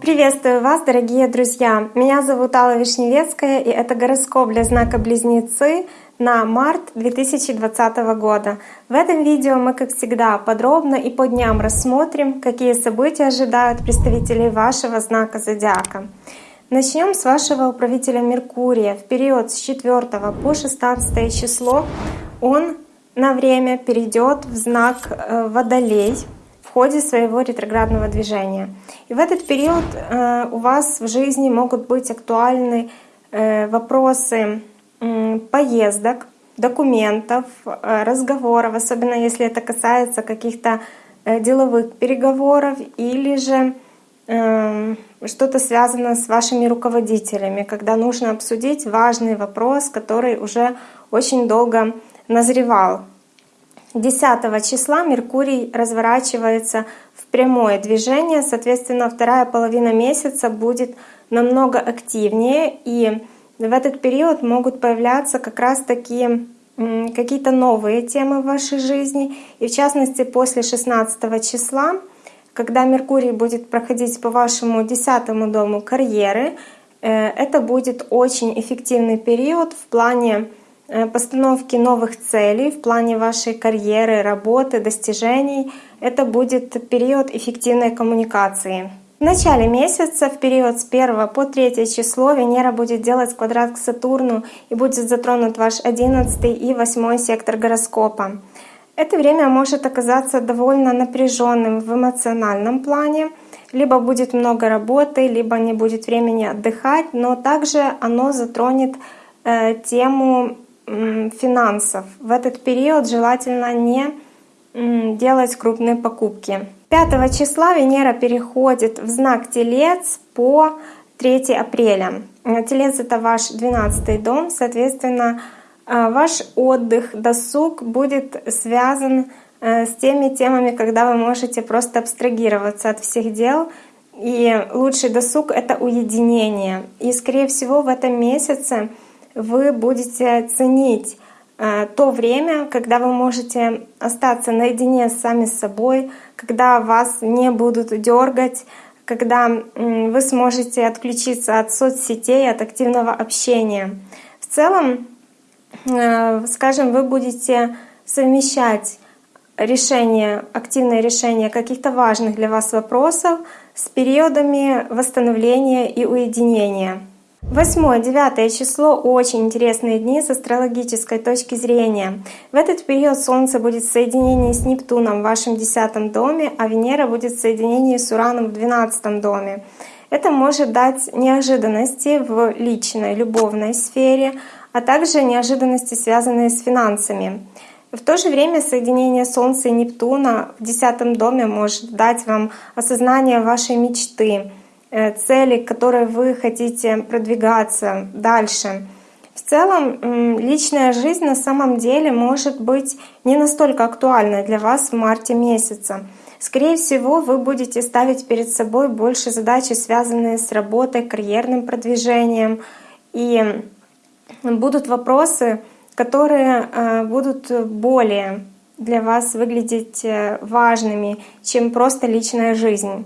Приветствую вас, дорогие друзья! Меня зовут Алла Вишневецкая, и это гороскоп для знака Близнецы на март 2020 года. В этом видео мы, как всегда, подробно и по дням рассмотрим, какие события ожидают представителей вашего знака Зодиака. Начнем с вашего управителя Меркурия. В период с 4 по 16 число он на время перейдет в знак э, Водолей в ходе своего ретроградного движения. И в этот период э, у вас в жизни могут быть актуальны э, вопросы поездок, документов, разговоров, особенно если это касается каких-то деловых переговоров или же что-то связано с вашими руководителями, когда нужно обсудить важный вопрос, который уже очень долго назревал. 10 числа Меркурий разворачивается в прямое движение, соответственно, вторая половина месяца будет намного активнее, и в этот период могут появляться как раз такие какие-то новые темы в вашей жизни. И в частности, после 16 числа, когда Меркурий будет проходить по вашему 10 дому карьеры, э, это будет очень эффективный период в плане постановки новых целей в плане вашей карьеры, работы, достижений. Это будет период эффективной коммуникации. В начале месяца, в период с 1 по 3 число, Венера будет делать квадрат к Сатурну и будет затронут ваш 11 и 8 сектор гороскопа. Это время может оказаться довольно напряженным в эмоциональном плане. Либо будет много работы, либо не будет времени отдыхать, но также оно затронет э, тему финансов. В этот период желательно не делать крупные покупки. 5 числа Венера переходит в знак Телец по 3 апреля. Телец — это ваш 12 дом, соответственно, э, ваш отдых, досуг будет связан э, с теми темами, когда вы можете просто абстрагироваться от всех дел. И лучший досуг — это уединение. И, скорее всего, в этом месяце — вы будете ценить э, то время, когда вы можете остаться наедине сами с собой, когда вас не будут дергать, когда вы сможете отключиться от соцсетей, от активного общения. В целом, э, скажем, вы будете совмещать решение, активное решение каких-то важных для вас вопросов с периодами восстановления и уединения. Восьмое, девятое число — очень интересные дни с астрологической точки зрения. В этот период Солнце будет в соединении с Нептуном в вашем десятом доме, а Венера будет в соединении с Ураном в двенадцатом доме. Это может дать неожиданности в личной, любовной сфере, а также неожиданности, связанные с финансами. В то же время соединение Солнца и Нептуна в десятом доме может дать вам осознание вашей мечты, цели, к которой вы хотите продвигаться дальше. В целом, личная жизнь на самом деле может быть не настолько актуальной для вас в марте месяце. Скорее всего, вы будете ставить перед собой больше задачи, связанные с работой, карьерным продвижением. И будут вопросы, которые э, будут более для вас выглядеть э, важными, чем просто личная жизнь.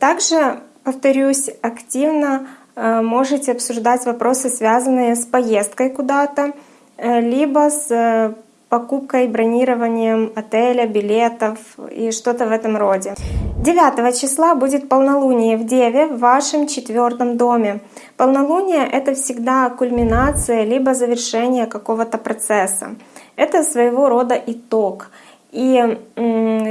Также повторюсь, активно э, можете обсуждать вопросы, связанные с поездкой куда-то, э, либо с э, покупкой, бронированием отеля, билетов и что-то в этом роде. 9 числа будет полнолуние в Деве в вашем четвертом доме. Полнолуние — это всегда кульминация либо завершение какого-то процесса. Это своего рода итог — и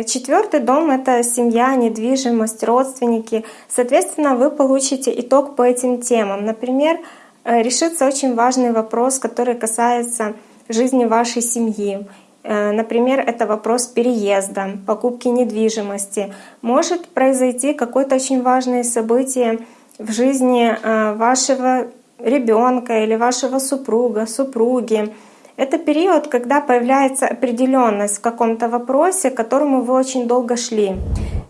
четвертый дом — это семья, недвижимость, родственники. Соответственно, вы получите итог по этим темам. Например, э, решится очень важный вопрос, который касается жизни вашей семьи. Э, например, это вопрос переезда, покупки недвижимости. Может произойти какое-то очень важное событие в жизни э, вашего ребенка или вашего супруга, супруги. Это период, когда появляется определенность в каком-то вопросе, к которому вы очень долго шли.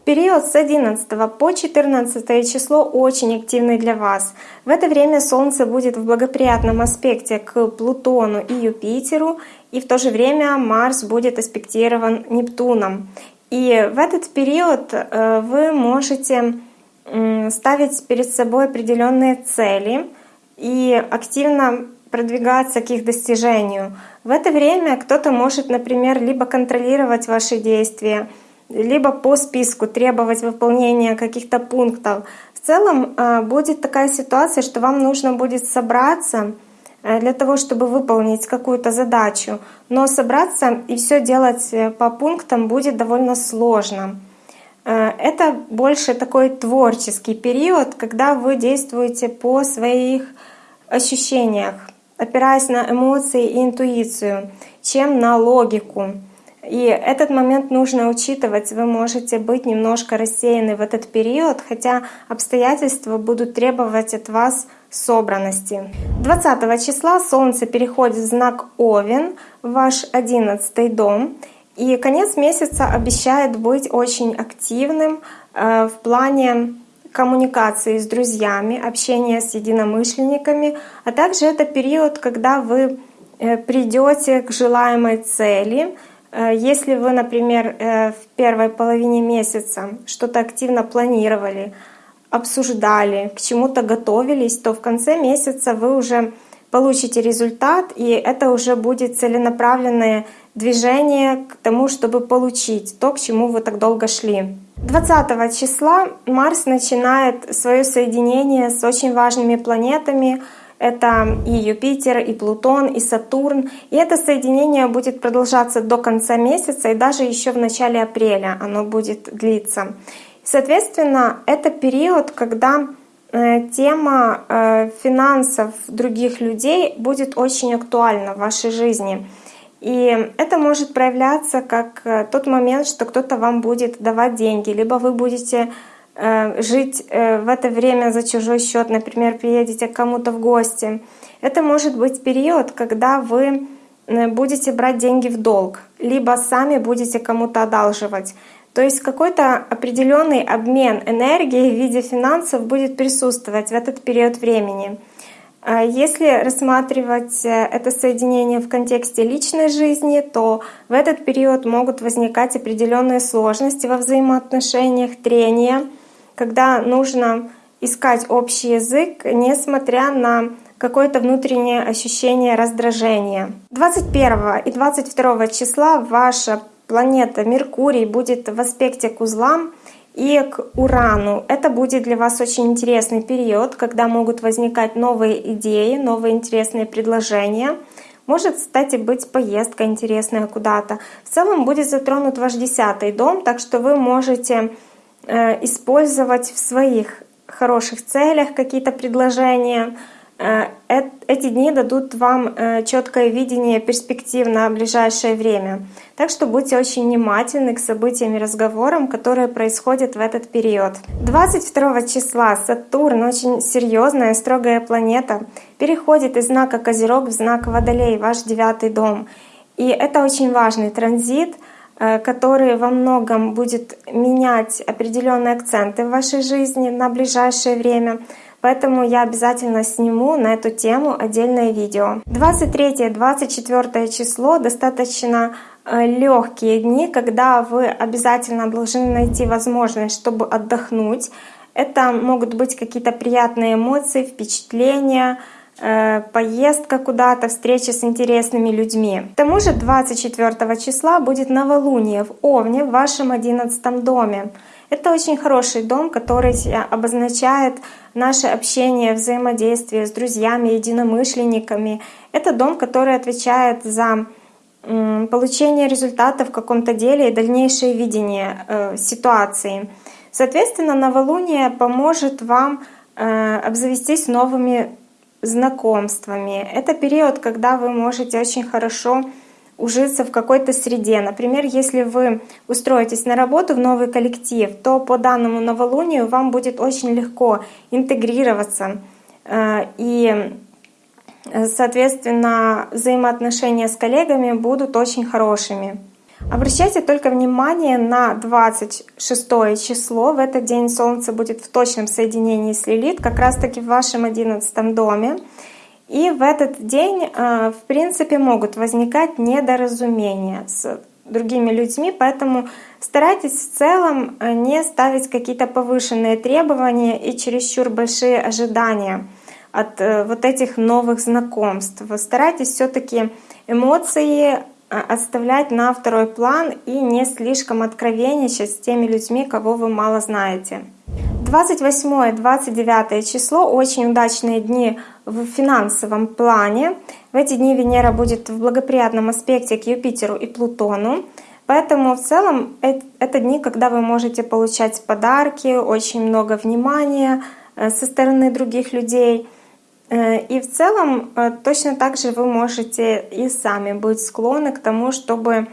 Период с 11 по 14 число очень активный для вас. В это время Солнце будет в благоприятном аспекте к Плутону и Юпитеру, и в то же время Марс будет аспектирован Нептуном. И в этот период э, вы можете ставить перед собой определенные цели и активно продвигаться к их достижению. В это время кто-то может, например, либо контролировать ваши действия, либо по списку требовать выполнения каких-то пунктов. В целом э, будет такая ситуация, что вам нужно будет собраться э, для того, чтобы выполнить какую-то задачу. Но собраться и все делать э, по пунктам будет довольно сложно. Это больше такой творческий период, когда вы действуете по своих ощущениях, опираясь на эмоции и интуицию, чем на логику. И этот момент нужно учитывать. Вы можете быть немножко рассеяны в этот период, хотя обстоятельства будут требовать от вас собранности. 20 числа Солнце переходит в знак Овен, в ваш 11 дом. И конец месяца обещает быть очень активным э, в плане коммуникации с друзьями, общения с единомышленниками, а также это период, когда вы э, придете к желаемой цели, Э, если вы, например, э, в первой половине месяца что-то активно планировали, обсуждали, к чему-то готовились, то в конце месяца вы уже получите результат, и это уже будет целенаправленное движение к тому, чтобы получить то, к чему вы так долго шли. 20 числа Марс начинает свое соединение с очень важными планетами, это и Юпитер, и Плутон, и Сатурн. И это соединение будет продолжаться до конца месяца и даже еще в начале апреля оно будет длиться. Соответственно, это период, когда э, тема э, финансов других людей будет очень актуальна в вашей жизни. И это может проявляться как э, тот момент, что кто-то вам будет давать деньги, либо вы будете Э, жить э, в это время за чужой счет, например, приедете к кому-то в гости. Это может быть период, когда вы будете брать деньги в долг, либо сами будете кому-то одалживать. То есть какой-то определенный обмен энергией в виде финансов будет присутствовать в этот период времени. Если рассматривать это соединение в контексте личной жизни, то в этот период могут возникать определенные сложности во взаимоотношениях, трения — когда нужно искать общий язык, несмотря на какое-то внутреннее ощущение раздражения. 21 и 22 числа ваша планета Меркурий будет в аспекте к узлам и к Урану. Это будет для вас очень интересный период, когда могут возникать новые идеи, новые интересные предложения. Может, кстати, быть поездка интересная куда-то. В целом будет затронут ваш десятый дом, так что вы можете Э, использовать в своих хороших целях какие-то предложения. Э, эти дни дадут вам э, четкое видение перспектив на ближайшее время. Так что будьте очень внимательны к событиям и разговорам, которые происходят в этот период. 22 числа Сатурн, очень серьезная, строгая планета, переходит из знака Козерог в знак Водолей, ваш девятый дом. И это очень важный транзит — Э, который во многом будет менять определенные акценты в вашей жизни на ближайшее время. Поэтому я обязательно сниму на эту тему отдельное видео. 23-24 число достаточно э, легкие дни, когда вы обязательно должны найти возможность, чтобы отдохнуть. Это могут быть какие-то приятные эмоции, впечатления, Э, поездка куда-то, встреча с интересными людьми. К тому же 24 числа будет новолуние в Овне в вашем 11 доме. Это очень хороший дом, который обозначает наше общение, взаимодействие с друзьями, единомышленниками. Это дом, который отвечает за получение результатов в каком-то деле и дальнейшее видение э, ситуации. Соответственно, новолуние поможет вам э, обзавестись новыми знакомствами. Это период, когда вы можете очень хорошо ужиться в какой-то среде. Например, если вы устроитесь на работу в новый коллектив, то по данному новолунию вам будет очень легко интегрироваться. Э, и, соответственно, взаимоотношения с коллегами будут очень хорошими. Обращайте только внимание на 26 число. В этот день Солнце будет в точном соединении с Лилит, как раз таки в вашем 11 доме. И в этот день, э, в принципе, могут возникать недоразумения с другими людьми, поэтому старайтесь в целом э, не ставить какие-то повышенные требования и чересчур большие ожидания от э, вот этих новых знакомств. Старайтесь все-таки эмоции оставлять на второй план и не слишком откровенничать с теми людьми, кого вы мало знаете. 28-29 число — очень удачные дни в финансовом плане. В эти дни Венера будет в благоприятном аспекте к Юпитеру и Плутону. Поэтому в целом это дни, когда вы можете получать подарки, очень много внимания э, со стороны других людей. Э, и в целом э, точно так же вы можете и сами быть склонны к тому, чтобы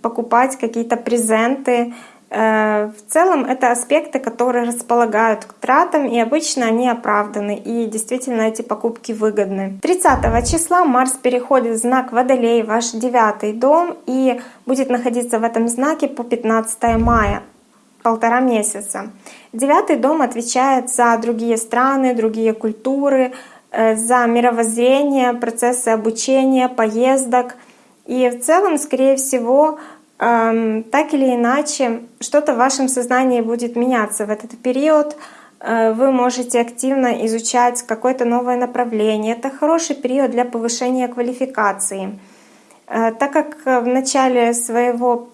покупать какие-то презенты, Э, в целом это аспекты, которые располагают к тратам, и обычно они оправданы, и действительно эти покупки выгодны. 30 числа Марс переходит в знак Водолей, ваш девятый дом, и будет находиться в этом знаке по 15 мая полтора месяца. Девятый дом отвечает за другие страны, другие культуры, э, за мировоззрение, процессы обучения, поездок. И в целом, скорее всего, так или иначе, что-то в вашем сознании будет меняться в этот период. Э, вы можете активно изучать какое-то новое направление. Это хороший период для повышения квалификации. Э, так как в начале своего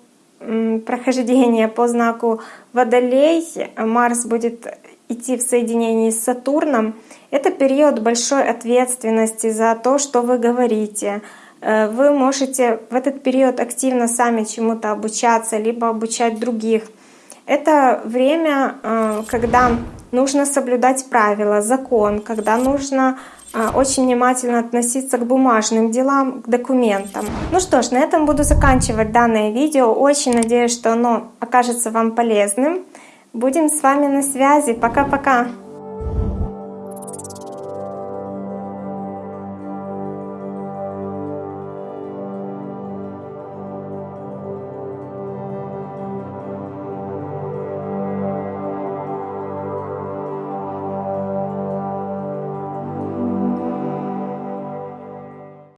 прохождения по знаку Водолей Марс будет идти в соединении с Сатурном, это период большой ответственности за то, что вы говорите, Э, вы можете в этот период активно сами чему-то обучаться, либо обучать других. Это время, э, когда нужно соблюдать правила, закон, когда нужно э, очень внимательно относиться к бумажным делам, к документам. Ну что ж, на этом буду заканчивать данное видео. Очень надеюсь, что оно окажется вам полезным. Будем с вами на связи. Пока-пока!